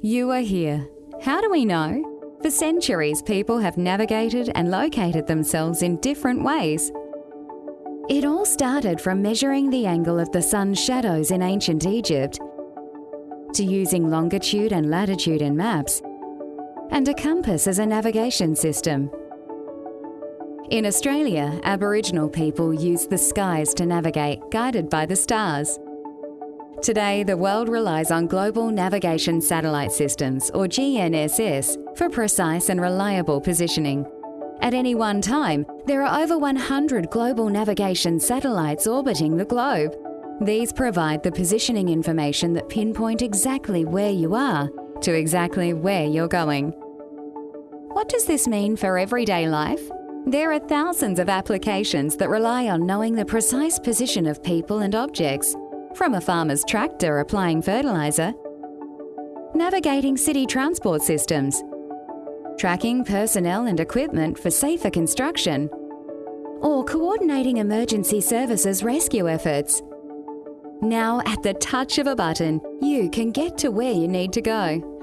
You are here. How do we know? For centuries, people have navigated and located themselves in different ways. It all started from measuring the angle of the sun's shadows in ancient Egypt, to using longitude and latitude in maps, and a compass as a navigation system. In Australia, Aboriginal people use the skies to navigate, guided by the stars. Today, the world relies on Global Navigation Satellite Systems, or GNSS, for precise and reliable positioning. At any one time, there are over 100 global navigation satellites orbiting the globe. These provide the positioning information that pinpoint exactly where you are to exactly where you're going. What does this mean for everyday life? There are thousands of applications that rely on knowing the precise position of people and objects, from a farmer's tractor applying fertilizer, navigating city transport systems, tracking personnel and equipment for safer construction, or coordinating emergency services rescue efforts. Now, at the touch of a button, you can get to where you need to go.